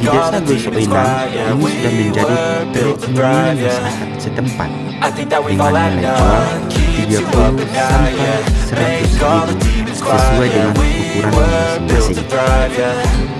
desa Gosoinang ini sudah menjadi perekonomian masyarakat setempat. Dengan nilai jual 30 sampai 100 ribu sesuai dengan ukuran masing-masing.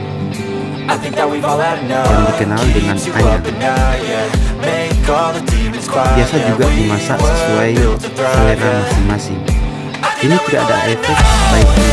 yang dikenal dengan ayam. Biasa juga dimasak sesuai selera masing-masing. Ini tidak ada efek baik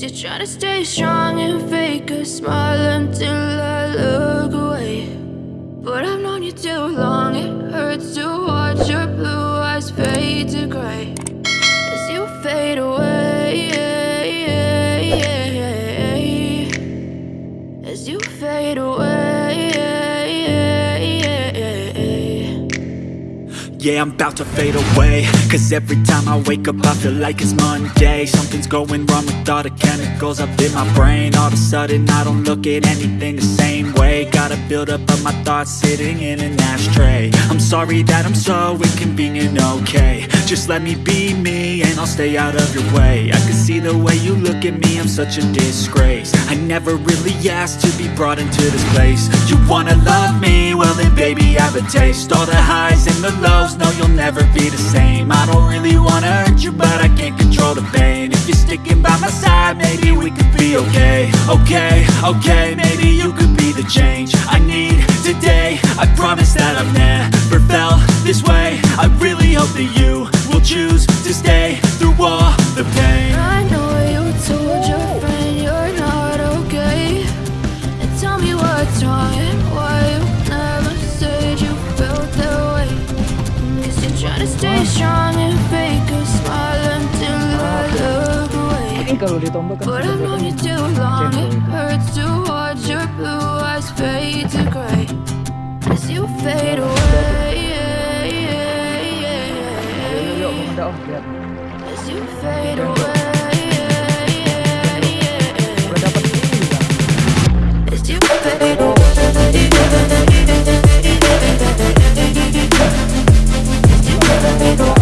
You try to stay strong and fake a smile until I look away. But I've known you too long, it hurts to watch your blue eyes fade to gray. As you fade away As you fade away Yeah, I'm about to fade away. Cause every time I wake up I feel like it's Monday. Something's going wrong with all the chemicals up in my brain. All of a sudden I don't look at anything the same way. Gotta build up of my thoughts sitting in an ashtray. I'm sorry that I'm so inconvenient, okay Just let me be me and I'll stay out of your way. I can see the way you look at me, I'm such a disgrace. I never really asked to be brought into this place. You wanna love me? Well then baby I have a taste. All the highs and the lows no, you'll never be the same. I don't really wanna hurt you, but I can't control the pain. If you're sticking by my side, maybe we could be okay. Okay, okay, maybe you could be the change I need today. I promise that I've never felt this way. I really hope that you your blue eyes fade to gray As you fade away. As you fade away. As you fade away. As you fade away. As you fade away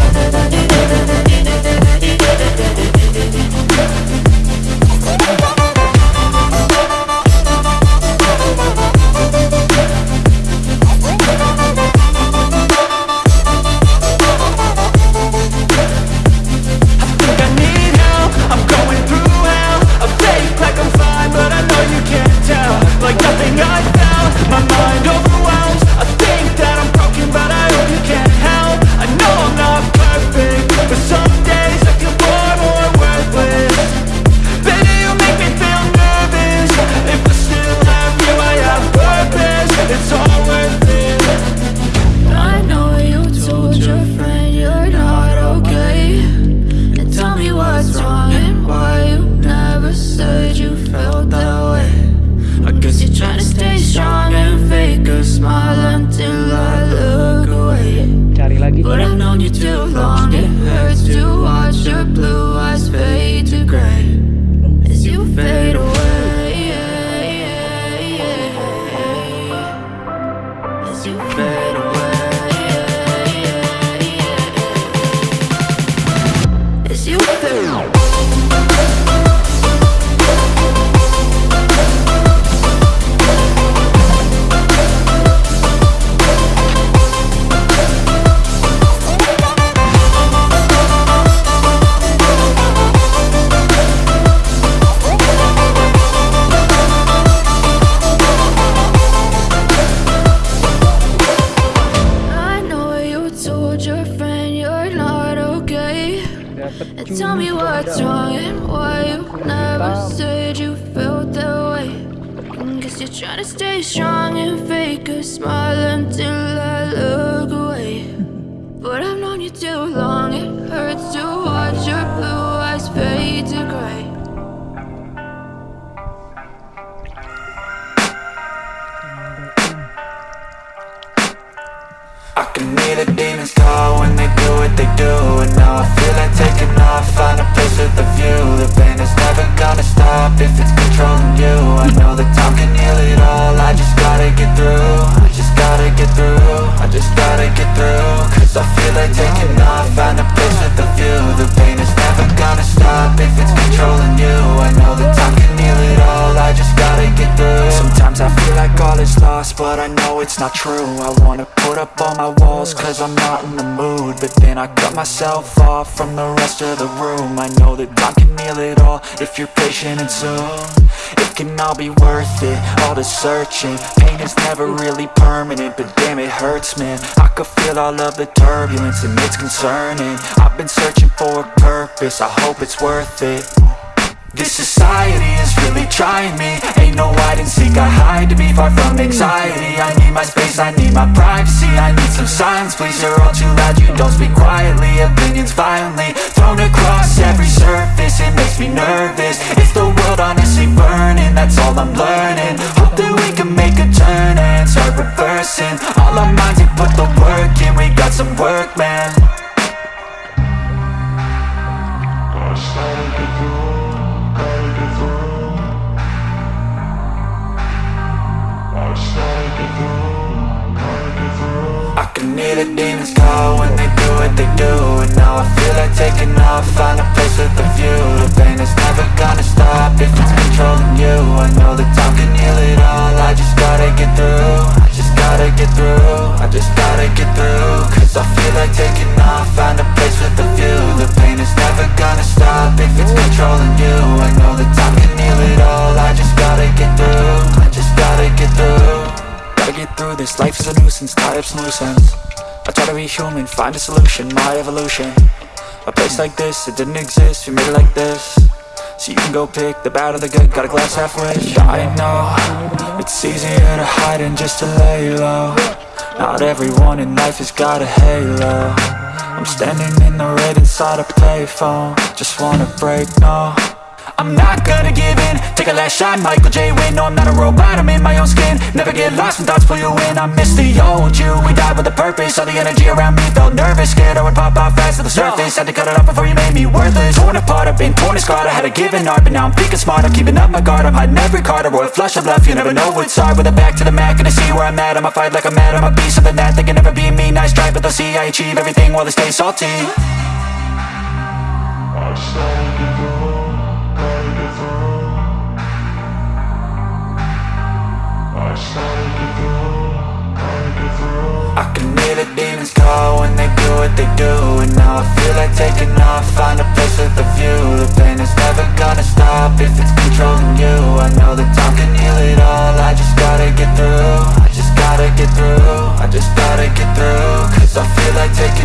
known you too long, it hurts to watch your blue eyes fade to gray. As you fade away Tell me what's wrong and why you never said you felt that way. Guess you're trying to stay strong and fake a smile until I look but I know it's not true. I wanna put up all my walls cause I'm not in the mood. But then I cut myself off from the rest of the room. I know that time can heal it all if you're patient and soon. It can all be worth it, all the searching. Pain is never really permanent, but damn it hurts man. I could feel all of the turbulence and it's concerning. I've been searching for a purpose, I hope it's worth it this society is really trying me. Ain't no hide and seek, I hide to be far from anxiety. I need my space, I need my privacy. I need some silence, please, you're all too loud. You don't speak quietly, opinions violently Thrown across every surface, it makes me nervous life is a nuisance, tie up some loose ends I try to be human, find a solution, my evolution. A place like this, it didn't exist, we made it like this. So you can go pick the bad or the good, got a glass halfway I know, it's easier to hide than just to lay low. Not everyone in life has got a halo. I'm standing in the red inside a payphone. Just wanna break, no I'm not gonna give in. Take a last shot, Michael J. Win No, I'm not a robot, I'm in my own skin. Never get lost when thoughts pull you in. I miss the old you, we died with a purpose. All the energy around me felt nervous. Scared I would pop off fast to the surface. Had to cut it off before you made me worthless. Torn apart, I've been torn and scarred. I had a given art, but now I'm thinking smart. I'm keeping up my guard, I'm hiding every card. A royal flush of left, you never know what's hard. With a back to the mat, gonna see where I'm at. I'ma fight like I'm mad, I'ma be something that They can never be me, nice try But they'll see I achieve everything while they stay salty I can hear the demons call when they do what they do And now I feel like taking off, find a place with a view. The pain is never gonna stop if it's controlling you. I know that time can heal it all, I just gotta get through. I just gotta get through, I just gotta get through. Cause I feel like taking